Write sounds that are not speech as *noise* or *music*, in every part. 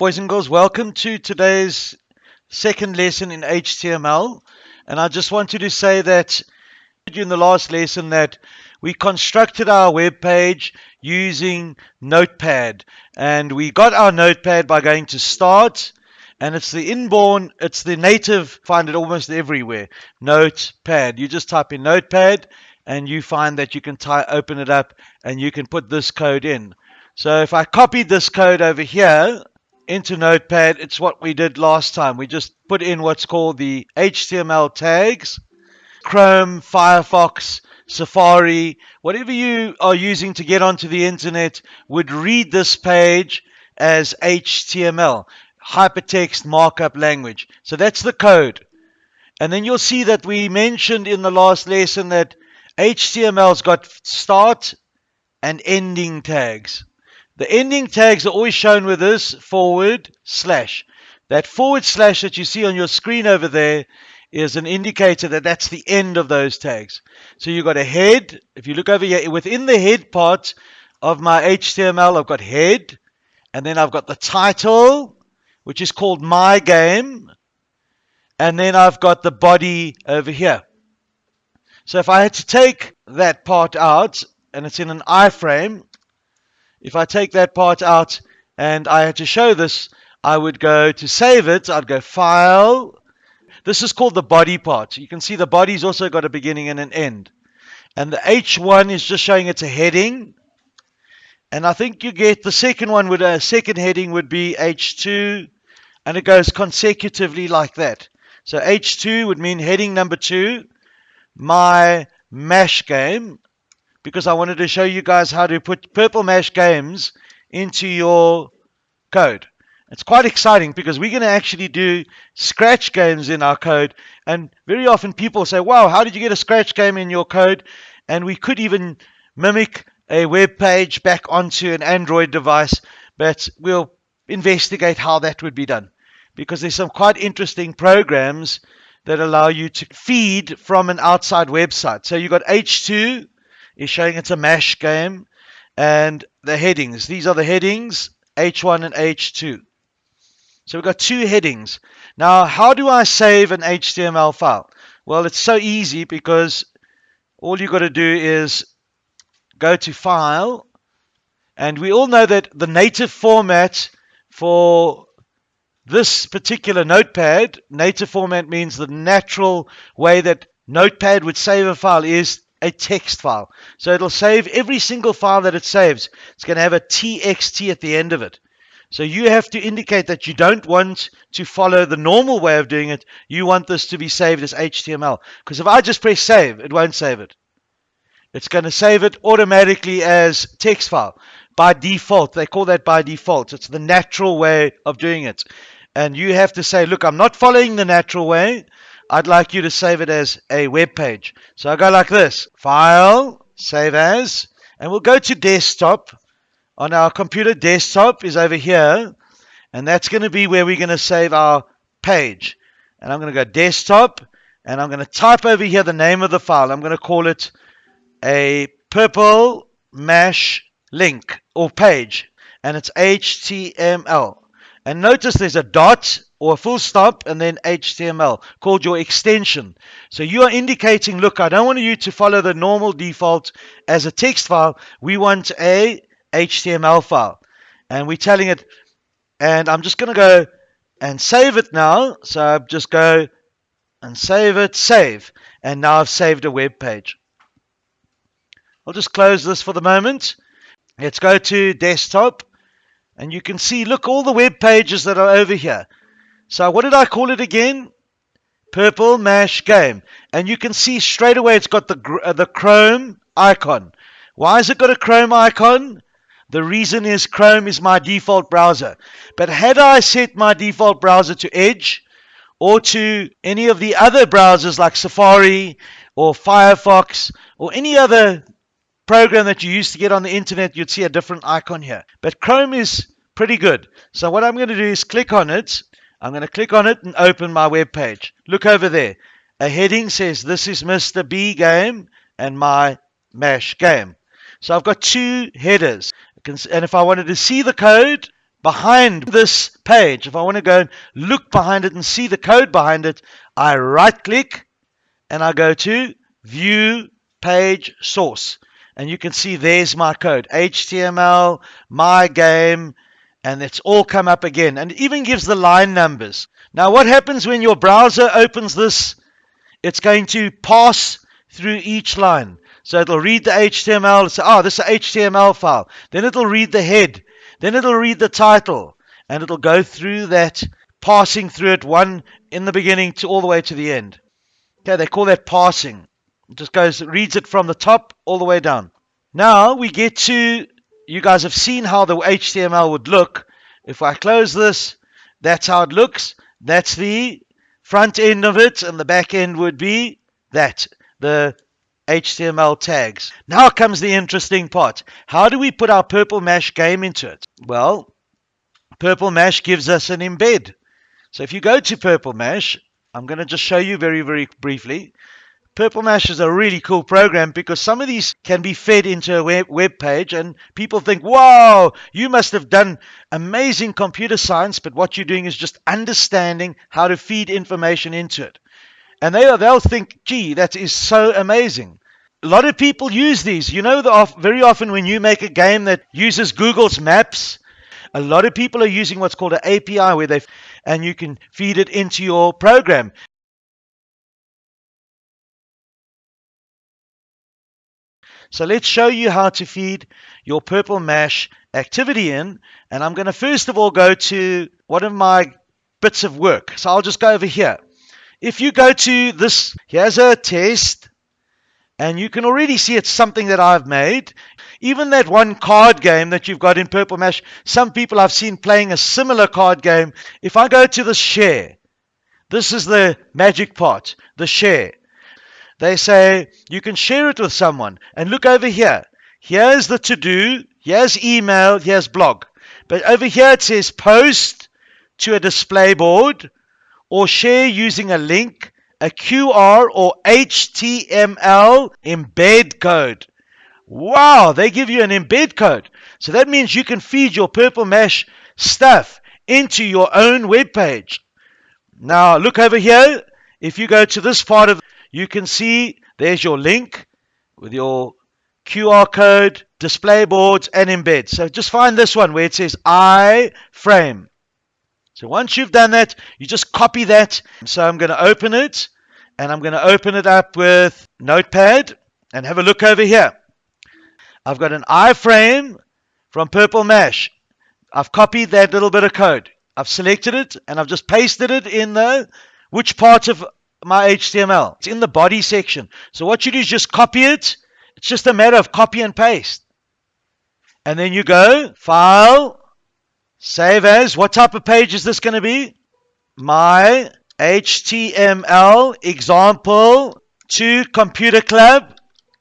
Boys and girls, welcome to today's second lesson in HTML. And I just wanted to say that in the last lesson that we constructed our web page using Notepad. And we got our Notepad by going to Start, and it's the inborn, it's the native, find it almost everywhere. Notepad. You just type in Notepad, and you find that you can open it up, and you can put this code in. So if I copied this code over here, into Notepad, it's what we did last time. We just put in what's called the HTML tags. Chrome, Firefox, Safari, whatever you are using to get onto the internet would read this page as HTML, hypertext markup language. So that's the code. And then you'll see that we mentioned in the last lesson that HTML's got start and ending tags. The ending tags are always shown with this forward slash. That forward slash that you see on your screen over there is an indicator that that's the end of those tags. So you've got a head. If you look over here, within the head part of my HTML, I've got head. And then I've got the title, which is called my game. And then I've got the body over here. So if I had to take that part out, and it's in an iframe, if I take that part out and I had to show this, I would go to save it. I'd go File. This is called the body part. You can see the body's also got a beginning and an end. And the H1 is just showing it's a heading. And I think you get the second one with uh, a second heading would be H2. And it goes consecutively like that. So H2 would mean heading number two, my mash game because I wanted to show you guys how to put Purple Mash games into your code. It's quite exciting because we're going to actually do scratch games in our code. And very often people say, wow, how did you get a scratch game in your code? And we could even mimic a web page back onto an Android device, but we'll investigate how that would be done. Because there's some quite interesting programs that allow you to feed from an outside website. So you've got H2, is showing it's a mash game. And the headings, these are the headings, H1 and H2. So we've got two headings. Now, how do I save an HTML file? Well, it's so easy because all you've got to do is go to File. And we all know that the native format for this particular notepad, native format means the natural way that Notepad would save a file is a text file. So it'll save every single file that it saves. It's going to have a TXT at the end of it. So you have to indicate that you don't want to follow the normal way of doing it. You want this to be saved as HTML. Because if I just press save, it won't save it. It's going to save it automatically as text file. By default, they call that by default. It's the natural way of doing it. And you have to say, look, I'm not following the natural way. I'd like you to save it as a web page. So I go like this, File, Save As, and we'll go to Desktop. On our computer, Desktop is over here, and that's going to be where we're going to save our page. And I'm going to go Desktop, and I'm going to type over here the name of the file. I'm going to call it a purple mash link or page, and it's HTML. And notice there's a dot or a full stop and then HTML called your extension. So you are indicating, look, I don't want you to follow the normal default as a text file. We want a HTML file. And we're telling it, and I'm just going to go and save it now. So just go and save it, save. And now I've saved a web page. I'll just close this for the moment. Let's go to desktop. And you can see, look, all the web pages that are over here. So what did I call it again? Purple Mash Game. And you can see straight away it's got the, uh, the Chrome icon. Why has it got a Chrome icon? The reason is Chrome is my default browser. But had I set my default browser to Edge or to any of the other browsers like Safari or Firefox or any other program that you use to get on the internet, you'd see a different icon here. But Chrome is pretty good. So what I'm going to do is click on it I'm going to click on it and open my web page. Look over there. A heading says this is Mr. B game and my MASH game. So I've got two headers. And if I wanted to see the code, behind this page, if I want to go and look behind it and see the code behind it, I right click and I go to view page source. And you can see there's my code HTML, my game, and it's all come up again. And even gives the line numbers. Now, what happens when your browser opens this? It's going to pass through each line. So it'll read the HTML, say, oh, this is an HTML file. Then it'll read the head. Then it'll read the title. And it'll go through that, passing through it one in the beginning to all the way to the end. Okay, they call that passing. It just goes, reads it from the top all the way down. Now we get to, you guys have seen how the HTML would look. If I close this, that's how it looks. That's the front end of it, and the back end would be that, the HTML tags. Now comes the interesting part. How do we put our Purple Mash game into it? Well, Purple Mash gives us an embed. So if you go to Purple Mash, I'm going to just show you very, very briefly. Purple Mash is a really cool program because some of these can be fed into a web, web page and people think, wow, you must have done amazing computer science, but what you're doing is just understanding how to feed information into it. And they, they'll think, gee, that is so amazing. A lot of people use these. You know, the, very often when you make a game that uses Google's Maps, a lot of people are using what's called an API where they and you can feed it into your program. So let's show you how to feed your Purple Mash activity in. And I'm going to first of all go to one of my bits of work. So I'll just go over here. If you go to this, here's a test. And you can already see it's something that I've made. Even that one card game that you've got in Purple Mash, some people I've seen playing a similar card game. If I go to the share, this is the magic part, the share. They say you can share it with someone. And look over here. Here's the to do, here's email, here's blog. But over here it says post to a display board or share using a link a QR or HTML embed code. Wow, they give you an embed code. So that means you can feed your Purple Mash stuff into your own web page. Now, look over here. If you go to this part of you can see there's your link with your QR code, display boards, and embed. So just find this one where it says iframe. So once you've done that, you just copy that. So I'm going to open it and I'm going to open it up with Notepad and have a look over here. I've got an iframe from Purple Mash. I've copied that little bit of code. I've selected it and I've just pasted it in the which part of my HTML. It's in the body section. So what you do is just copy it. It's just a matter of copy and paste. And then you go, File, Save as. What type of page is this going to be? My HTML example to computer club.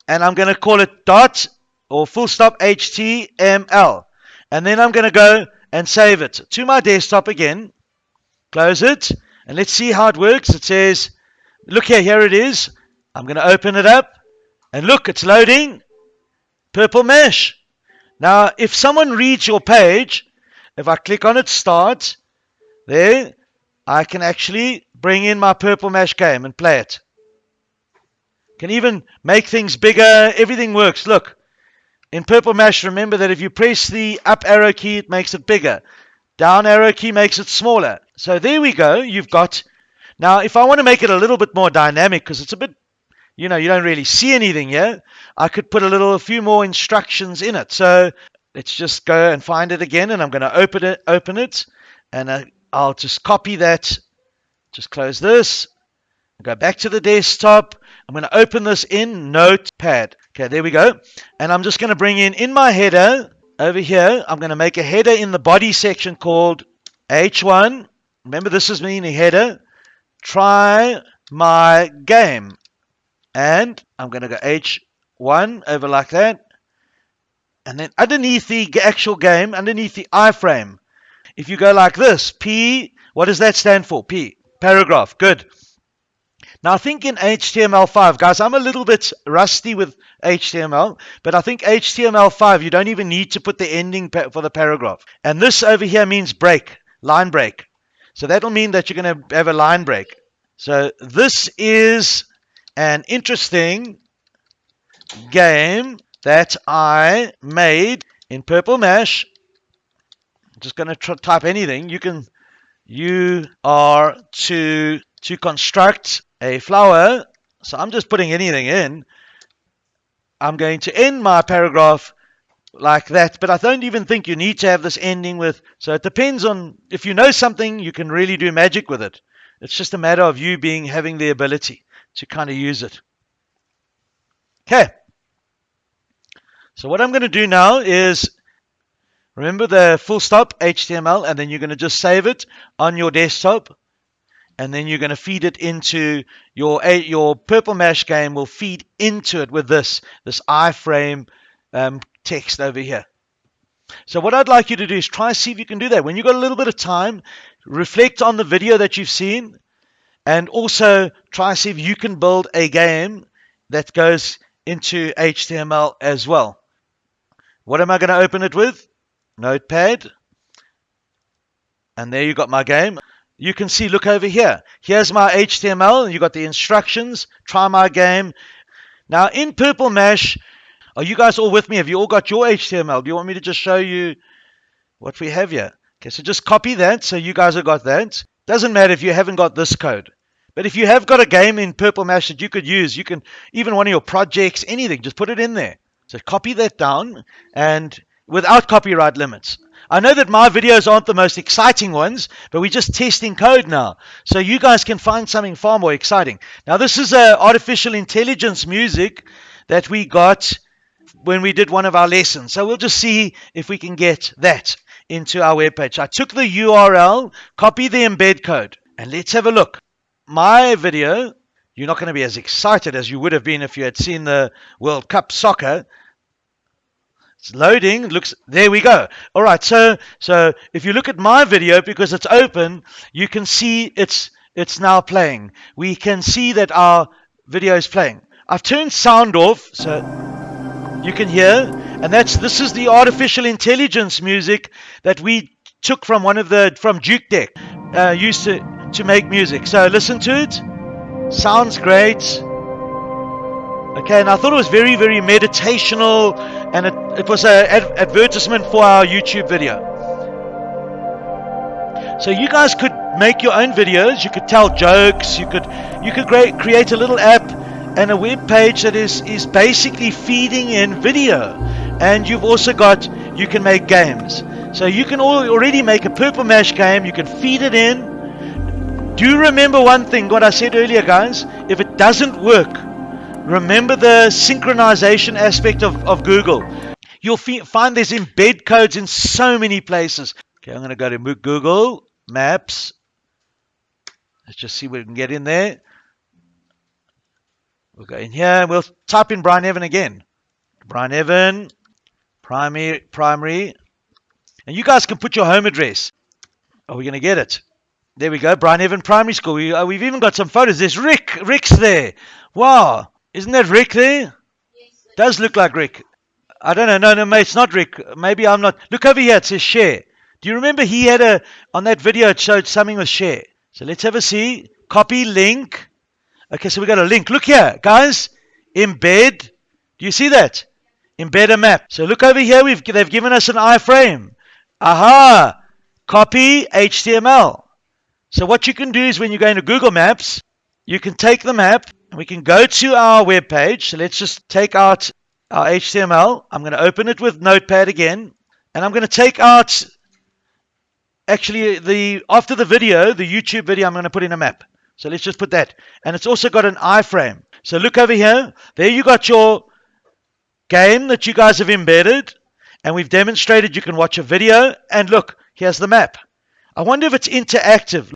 And I'm going to call it dot or full stop HTML. And then I'm going to go and save it to my desktop again. Close it. And let's see how it works. It says, look here, here it is. I'm going to open it up. And look, it's loading. Purple Mash. Now, if someone reads your page, if I click on it, start, there, I can actually bring in my Purple Mash game and play it. Can even make things bigger. Everything works. Look, in Purple Mash, remember that if you press the up arrow key, it makes it bigger. Down arrow key makes it smaller. So there we go. You've got. Now, if I want to make it a little bit more dynamic, because it's a bit, you know, you don't really see anything here, I could put a little, a few more instructions in it. So let's just go and find it again and I'm going to open it open it and uh, I'll just copy that. Just close this. Go back to the desktop. I'm going to open this in notepad. Okay there we go. And I'm just going to bring in in my header over here I'm going to make a header in the body section called h1 remember this is me in the header try my game and I'm going to go h1 over like that and then underneath the actual game, underneath the iframe, if you go like this, P, what does that stand for? P, paragraph, good. Now, I think in HTML5, guys, I'm a little bit rusty with HTML, but I think HTML5, you don't even need to put the ending for the paragraph. And this over here means break, line break. So that'll mean that you're going to have a line break. So this is an interesting game that I made in Purple Mash. I'm just going to type anything. You can, you are to to construct a flower. So I'm just putting anything in. I'm going to end my paragraph like that, but I don't even think you need to have this ending with. So it depends on if you know something, you can really do magic with it. It's just a matter of you being having the ability to kind of use it. Okay. So what I'm going to do now is remember the full stop HTML, and then you're going to just save it on your desktop and then you're going to feed it into your your purple mash game will feed into it with this this iframe um, text over here. So what I'd like you to do is try and see if you can do that. When you've got a little bit of time reflect on the video that you've seen and also try and see if you can build a game that goes into HTML as well. What am I going to open it with? Notepad. And there you got my game. You can see, look over here. Here's my HTML, you got the instructions. Try my game. Now, in Purple Mash, are you guys all with me? Have you all got your HTML? Do you want me to just show you what we have here? Okay, so just copy that. So you guys have got that. Doesn't matter if you haven't got this code. But if you have got a game in Purple Mash that you could use, you can, even one of your projects, anything, just put it in there. So copy that down and without copyright limits. I know that my videos aren't the most exciting ones, but we're just testing code now. So you guys can find something far more exciting. Now, this is a artificial intelligence music that we got when we did one of our lessons. So we'll just see if we can get that into our webpage. I took the URL, copy the embed code, and let's have a look. My video, you're not going to be as excited as you would have been if you had seen the World Cup soccer, it's loading. Looks there we go. All right. So so if you look at my video because it's open, you can see it's it's now playing. We can see that our video is playing. I've turned sound off so you can hear, and that's this is the artificial intelligence music that we took from one of the from Jukedeck uh, used to to make music. So listen to it. Sounds great. Okay, and I thought it was very, very meditational, and it, it was an ad- advertisement for our YouTube video. So you guys could make your own videos. You could tell jokes. You could you could create a little app and a web page that is is basically feeding in video. And you've also got you can make games. So you can already make a Purple Mash game. You can feed it in. Do remember one thing? What I said earlier, guys? If it doesn't work, Remember the synchronization aspect of, of Google. You'll find there's embed codes in so many places. Okay, I'm going to go to Google Maps. Let's just see what we can get in there. We'll go in here. We'll type in Brian Evan again. Brian Evan, primary, primary. And you guys can put your home address. Are we going to get it? There we go, Brian Evan Primary School. We, uh, we've even got some photos. There's Rick. Rick's there. Wow. Isn't that Rick there? Yes, Does look like Rick. I don't know. No, no, mate, it's not Rick. Maybe I'm not. Look over here. It says share. Do you remember he had a on that video? It showed something with share. So let's have a see. Copy link. Okay, so we got a link. Look here, guys. Embed. Do you see that? Embed a map. So look over here. We've they've given us an iframe. Aha. Copy HTML. So what you can do is when you go into Google Maps, you can take the map and we can go to our web page. So let's just take out our HTML. I'm going to open it with Notepad again. And I'm going to take out, actually, the after the video, the YouTube video, I'm going to put in a map. So let's just put that. And it's also got an iframe. So look over here. There you got your game that you guys have embedded. And we've demonstrated you can watch a video. And look, here's the map. I wonder if it's interactive.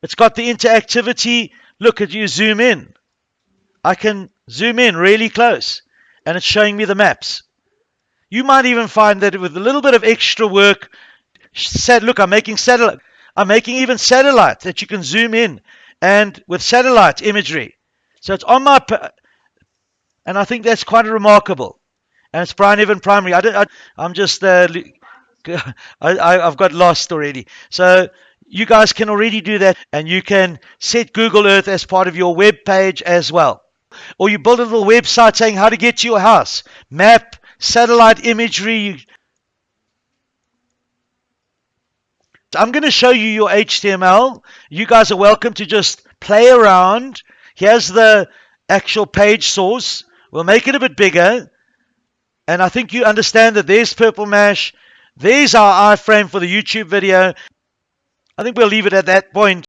It's got the interactivity. Look, at you zoom in. I can zoom in really close and it's showing me the maps. You might even find that with a little bit of extra work, said, look, I'm making satellite. I'm making even satellite that you can zoom in and with satellite imagery. So it's on my, and I think that's quite remarkable. And it's Brian Evan Primary. I am just, uh, *laughs* I, have got lost already. So you guys can already do that, and you can set Google Earth as part of your web page as well. Or you build a little website saying how to get to your house, map, satellite imagery. I'm going to show you your HTML. You guys are welcome to just play around. Here's the actual page source. We'll make it a bit bigger. And I think you understand that there's Purple Mash. There's our iframe for the YouTube video. I think we'll leave it at that point.